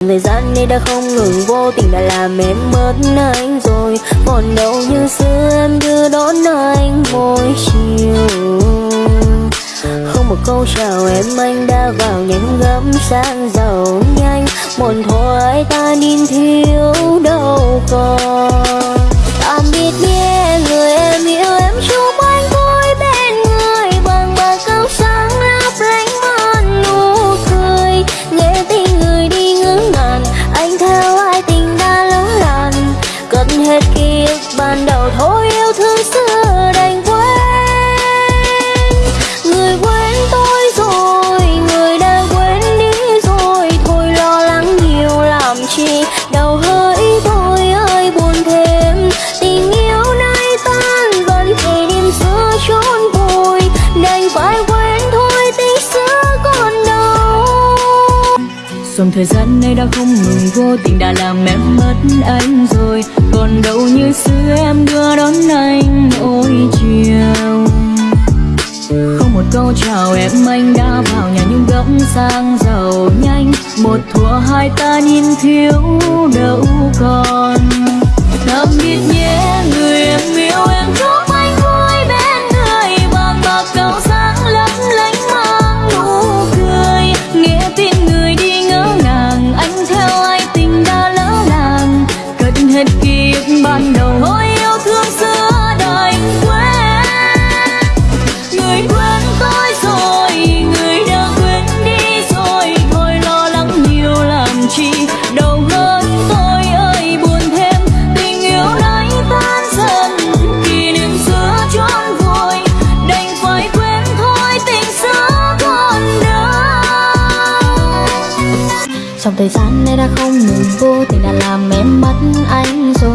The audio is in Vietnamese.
Thời gian nay đã không ngừng vô tình đã làm em mất anh rồi. Còn đâu như xưa em đưa đón anh mỗi chiều. Không một câu chào em, anh đã vào nhanh gấm sang giàu nhanh. Một thôi, ta nín thiếu ban đầu thôi Dòng thời gian nay đã không ngừng vô tình đã làm em mất anh rồi. Còn đâu như xưa em đưa đón anh mỗi chiều. Không một câu chào em, anh đã vào nhà nhưng góc sang giàu nhanh. Một thua hai ta nhìn thiếu đâu còn. Trong thời gian này đã không ngừng vô, tình đã làm em mất anh rồi